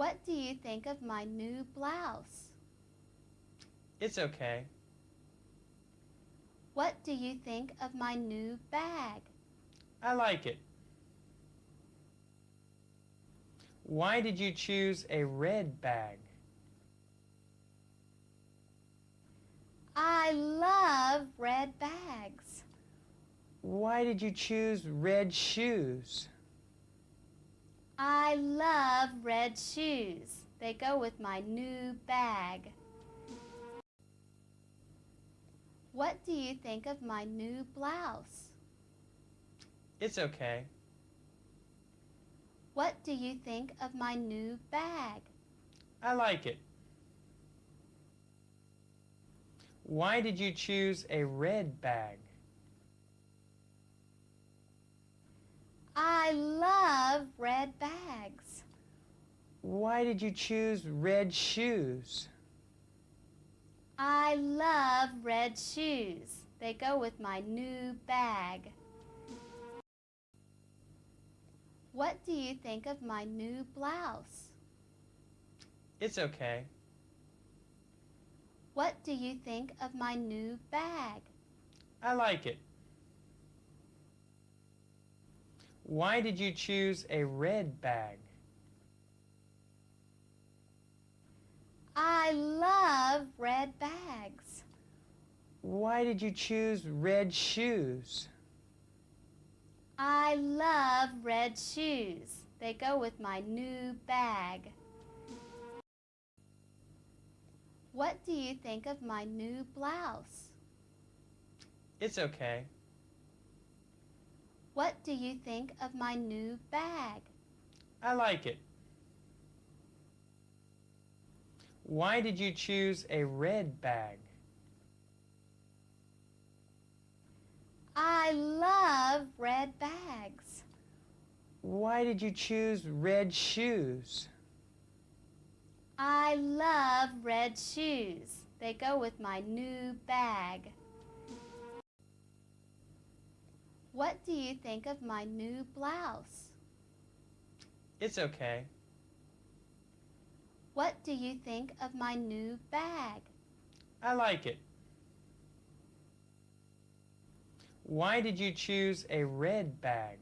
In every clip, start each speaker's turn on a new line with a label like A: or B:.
A: What do you think of my new blouse?
B: It's okay.
A: What do you think of my new bag?
B: I like it. Why did you choose a red bag?
A: I love red bags.
B: Why did you choose red shoes?
A: I love red shoes. They go with my new bag. What do you think of my new blouse?
B: It's okay.
A: What do you think of my new bag?
B: I like it. Why did you choose a red bag?
A: I love red bags.
B: Why did you choose red shoes?
A: I love red shoes. They go with my new bag. What do you think of my new blouse?
B: It's okay.
A: What do you think of my new bag?
B: I like it. Why did you choose a red bag?
A: I love red bags.
B: Why did you choose red shoes?
A: I love red shoes. They go with my new bag. What do you think of my new blouse?
B: It's okay.
A: What do you think of my new bag?
B: I like it. Why did you choose a red bag?
A: I love red bags.
B: Why did you choose red shoes?
A: I love red shoes. They go with my new bag. What do you think of my new blouse?
B: It's okay.
A: What do you think of my new bag?
B: I like it. Why did you choose a red bag?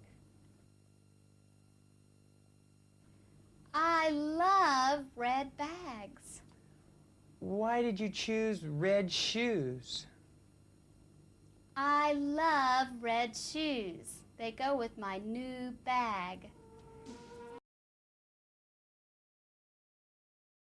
A: I love red bags.
B: Why did you choose red shoes?
A: I love red shoes. They go with my new bag.